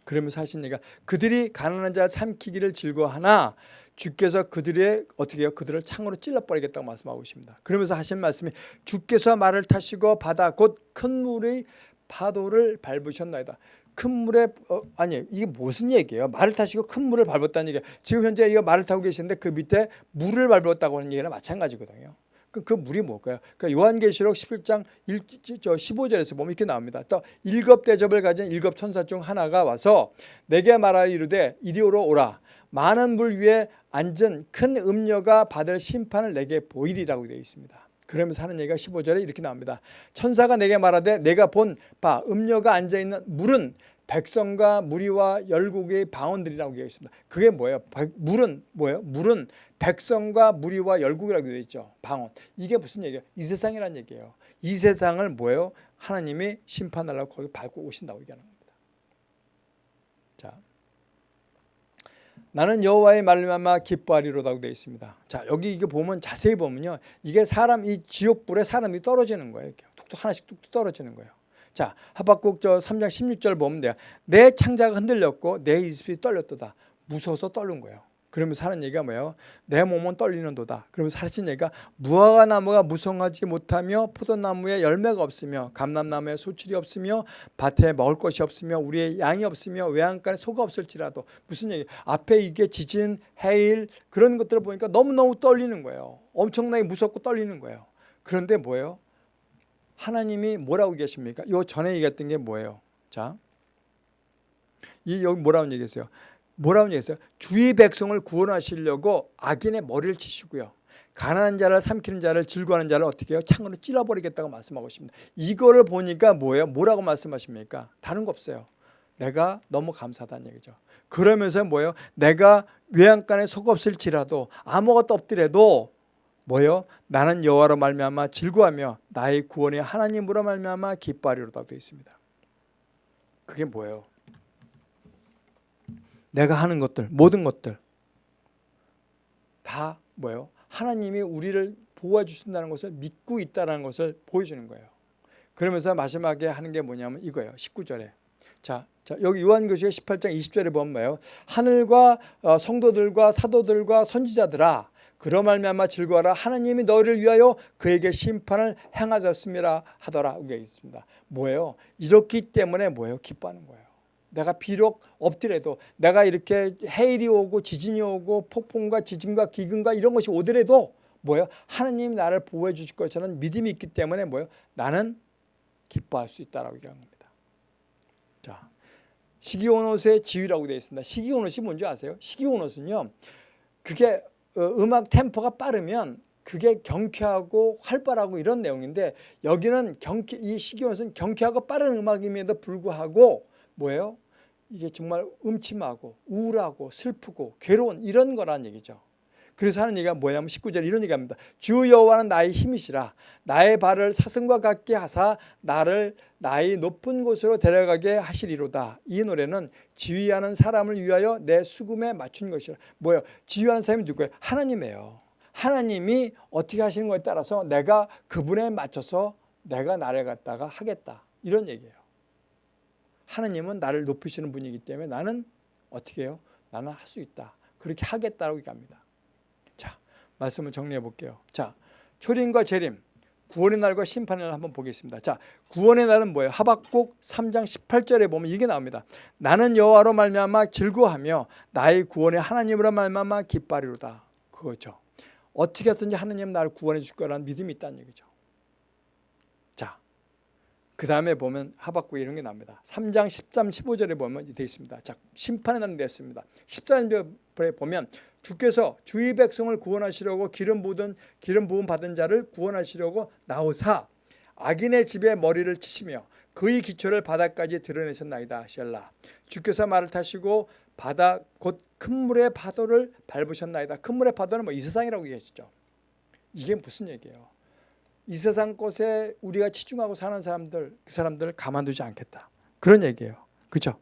그러면서 얘기가 그들이 가난한 자 삼키기를 즐거워하나 주께서 그들의 어떻게 해요? 그들을 창으로 찔러버리겠다고 말씀하고 있습니다. 그러면서 하신 말씀이 주께서 말을 타시고 바다 곧 큰 물의 파도를 밟으셨나이다. 큰 물에 어, 아니 이게 무슨 얘기예요? 말을 타시고 큰 물을 밟았다는 얘기예요. 지금 현재 이거 말을 타고 계시는데 그 밑에 물을 밟았다고 하는 얘기랑 마찬가지거든요. 그, 그 물이 뭘까요? 그러니까 요한계시록 11장 1, 15절에서 보면 이렇게 나옵니다. 또 일곱 대접을 가진 일곱 천사 중 하나가 와서 내게 말하여 이르되 이리로 오라. 많은 물 위에 앉은 큰 음녀가 받을 심판을 내게 보이리라고 되어 있습니다. 그러면서 하는 얘기가 15절에 이렇게 나옵니다. 천사가 내게 말하되 내가 본 바 음녀가 앉아있는 물은 백성과 무리와 열국의 방언들이라고 되어 있습니다. 그게 뭐예요? 물은 뭐예요? 물은 백성과 무리와 열국이라고 되어 있죠. 방언. 이게 무슨 얘기예요? 이 세상이란 얘기예요. 이 세상을 뭐예요? 하나님이 심판하려고 거기 밟고 오신다고 얘기하는 겁니다. 자, 나는 여호와의 말미암아 기뻐하리로다고 되어 있습니다. 자 여기 이게 보면 자세히 보면요, 이게 사람 이 지옥불에 사람이 떨어지는 거예요. 툭툭 하나씩 뚝뚝 떨어지는 거예요. 자 하박국 저 3장 16절 보면 돼요. 내 창자가 흔들렸고 내 이슬이 떨렸도다. 무서워서 떨는 거예요. 그러면서 하는 얘기가 뭐예요? 내 몸은 떨리는도다. 그러면서 하신 얘기가 무화과 나무가 무성하지 못하며 포도나무에 열매가 없으며 감람나무에 소출이 없으며 밭에 먹을 것이 없으며 우리의 양이 없으며 외양간에 소가 없을지라도 무슨 얘기? 앞에 이게 지진, 해일 그런 것들을 보니까 너무너무 떨리는 거예요. 엄청나게 무섭고 떨리는 거예요. 그런데 뭐예요? 하나님이 뭐라고 계십니까? 요 전에 얘기했던 게 뭐예요? 자, 이 여기 뭐라고 얘기했어요? 뭐라고 얘기했어요? 주의 백성을 구원하시려고 악인의 머리를 치시고요. 가난한 자를 삼키는 자를 즐거워하는 자를 어떻게 해요? 창으로 찔러버리겠다고 말씀하고 있습니다. 이거를 보니까 뭐예요? 뭐라고 말씀하십니까? 다른 거 없어요. 내가 너무 감사하다는 얘기죠. 그러면서 뭐예요? 내가 외양간에 속 없을지라도 아무것도 없더라도 뭐요? 나는 여호와로 말미암아 즐거하며 나의 구원의 하나님으로 말미암아 기뻐하리로다 되어 있습니다. 그게 뭐예요? 내가 하는 것들, 모든 것들 다 뭐예요? 하나님이 우리를 보호해 주신다는 것을 믿고 있다는 것을 보여주는 거예요. 그러면서 마지막에 하는 게 뭐냐면 이거예요. 19절에. 자, 자 여기 요한교시의 18장 20절에 보면 뭐예요? 하늘과 어, 성도들과 사도들과 선지자들아 그러 말미암아 즐거워라 하나님이 너희를 위하여 그에게 심판을 행하셨습니다 하더라 여기 있습니다. 뭐예요? 이렇기 때문에 뭐예요? 기뻐하는 거예요. 내가 비록 없더라도 내가 이렇게 해일이 오고 지진이 오고 폭풍과 지진과 기근과 이런 것이 오더라도 뭐예요? 하나님이 나를 보호해 주실 것이라는 믿음이 있기 때문에 뭐예요? 나는 기뻐할 수 있다라고 얘기한 겁니다. 자, 시기온옷의 지위라고 되어 있습니다. 시기온옷이 뭔지 아세요? 시기온옷은요. 그게 어, 음악 템포가 빠르면 그게 경쾌하고 활발하고 이런 내용인데 여기는 경쾌 이 시기온옷은 경쾌하고 빠른 음악임에도 불구하고 뭐예요? 이게 정말 음침하고 우울하고 슬프고 괴로운 이런 거란 얘기죠. 그래서 하는 얘기가 뭐냐면 19절 이런 얘기합니다. 주 여호와는 나의 힘이시라 나의 발을 사슴과 같게 하사 나를 나의 높은 곳으로 데려가게 하시리로다. 이 노래는 지휘하는 사람을 위하여 내 수금에 맞춘 것이라. 뭐예요? 지휘하는 사람이 누구예요? 하나님이에요. 하나님이 어떻게 하시는 거에 따라서 내가 그분에 맞춰서 내가 나를 갖다가 하겠다. 이런 얘기예요. 하나님은 나를 높이시는 분이기 때문에 나는 어떻게 해요? 나는 할 수 있다. 그렇게 하겠다고 얘기합니다. 자, 말씀을 정리해 볼게요. 자, 초림과 재림, 구원의 날과 심판의 날 한번 보겠습니다. 자, 구원의 날은 뭐예요? 하박국 3장 18절에 보면 이게 나옵니다. 나는 여호와로 말미암아 즐거하며 나의 구원의 하나님으로 말미암아 기뻐하리로다. 그거죠. 어떻게 하든지 하나님 나를 구원해 줄 거라는 믿음이 있다는 얘기죠. 그 다음에 보면 하박국 이런 게 나옵니다. 3장 13, 15절에 보면 되어 있습니다. 자, 심판의 날은 됐습니다. 14절에 보면 주께서 주의 백성을 구원하시려고 기름 부은 기름 부음 받은 자를 구원하시려고 나오사 악인의 집에 머리를 치시며 그의 기초를 바다까지 드러내셨나이다. 셀라. 주께서 말을 타시고 바다 곧 큰 물의 파도를 밟으셨나이다. 큰 물의 파도는 뭐 이 세상이라고 얘기하시죠. 이게 무슨 얘기예요? 이 세상 것에 우리가 치중하고 사는 사람들 그 사람들을 가만두지 않겠다. 그런 얘기예요. 그죠?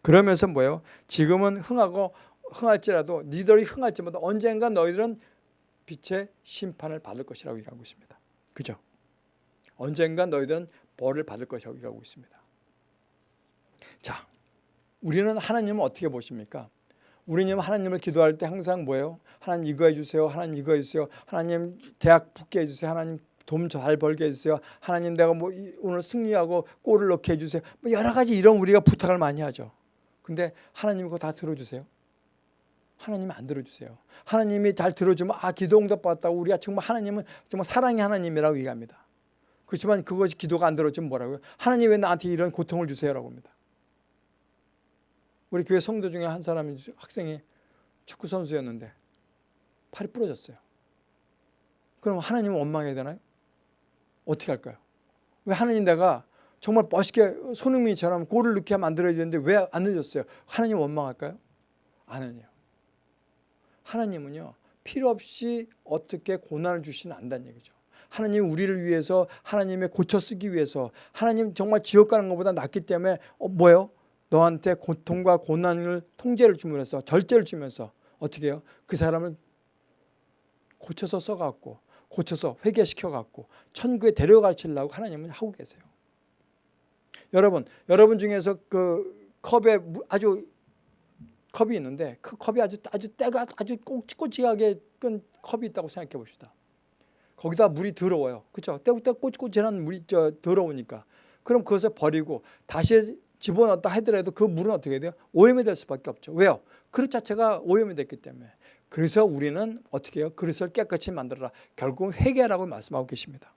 그러면서 뭐예요? 지금은 흥하고 흥할지라도 니들이 흥할지마다 언젠가 너희들은 빛의 심판을 받을 것이라고 얘기하고 있습니다. 그죠? 언젠가 너희들은 벌을 받을 것이라고 얘기하고 있습니다. 자, 우리는 하나님을 어떻게 보십니까? 우리는 하나님을 기도할 때 항상 뭐예요? 하나님 이거 해주세요. 하나님 이거 해주세요. 하나님 대학 붙게 해주세요. 하나님 돈 잘 벌게 해주세요. 하나님 내가 뭐 오늘 승리하고 골을 넣게 해주세요. 뭐 여러 가지 이런 우리가 부탁을 많이 하죠. 근데 하나님 그거 다 들어주세요. 하나님이 안 들어주세요. 하나님이 잘 들어주면 아 기도 응답 받았다고 우리가 정말 하나님은 정말 사랑의 하나님이라고 얘기합니다. 그렇지만 그것이 기도가 안 들어주면 뭐라고요? 하나님 왜 나한테 이런 고통을 주세요라고 합니다. 우리 교회 성도 중에 한 사람이 학생이 축구 선수였는데 팔이 부러졌어요. 그럼 하나님은 원망해야 되나요? 어떻게 할까요? 왜 하나님 내가 정말 멋있게 손흥민처럼 골을 넣게 만들어야 되는데 왜 안 늦었어요? 하나님 원망할까요? 아니에요. 하나님은요 필요 없이 어떻게 고난을 주시는 안다는 얘기죠. 하나님 우리를 위해서 하나님의 고쳐 쓰기 위해서 하나님 정말 지옥 가는 것보다 낫기 때문에 어, 뭐예요? 너한테 고통과 고난을 통제를 주면서 절제를 주면서 어떻게 해요? 그 사람을 고쳐서 써갖고 고쳐서 회개시켜갖고 천국에 데려가시려고 하나님은 하고 계세요. 여러분, 여러분 중에서 그 컵에 무- 아주 컵이 있는데 그 컵이 아주 아주 때가 아주 꼬치꼬치하게 끈 컵이 있다고 생각해 봅시다. 거기다 물이 더러워요. 그렇죠? 때때 꼬치꼬치한 물이 저 더러우니까. 그럼 그것을 버리고 다시 집어넣었다 하더라도 그 물은 어떻게 돼요? 오염이 될 수밖에 없죠. 왜요? 그릇 자체가 오염이 됐기 때문에. 그래서 우리는 어떻게 해요? 그릇을 깨끗이 만들어라. 결국은 회개라고 말씀하고 계십니다.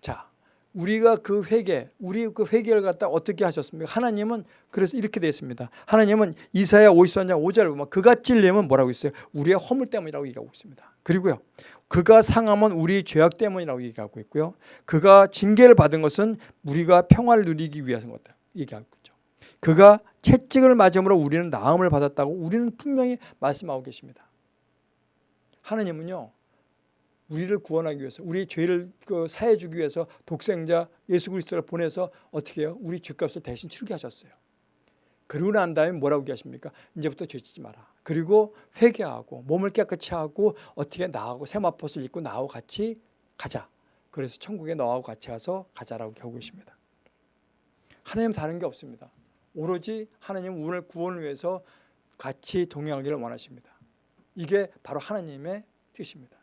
자, 우리가 그 회개, 우리 그 회개를 갖다 어떻게 하셨습니까? 하나님은 그래서 이렇게 되어 있습니다. 하나님은 이사야 53장 5절을 보면 그가 찔림은 뭐라고 있어요? 우리의 허물 때문이라고 얘기하고 있습니다. 그리고요. 그가 상함은 우리 죄악 때문이라고 얘기하고 있고요. 그가 징계를 받은 것은 우리가 평화를 누리기 위해서인 것다. 얘기하고 있죠. 그가 채찍을 맞음으로 우리는 나음을 받았다고 우리는 분명히 말씀하고 계십니다. 하나님은요. 우리를 구원하기 위해서 우리 죄를 그 사해 주기 위해서 독생자 예수 그리스도를 보내서 어떻게 해요? 우리 죄값을 대신 치르게 하셨어요. 그러고 난 다음에 뭐라고 얘기하십니까? 이제부터 죄 짓지 마라. 그리고 회개하고 몸을 깨끗이 하고 어떻게 나하고 세마포를 입고 나하고 같이 가자. 그래서 천국에 너하고 같이 가서 가자라고 하고 계십니다. 하나님 다른 게 없습니다. 오로지 하나님 우리를 구원을 위해서 같이 동행하기를 원하십니다. 이게 바로 하나님의 뜻입니다.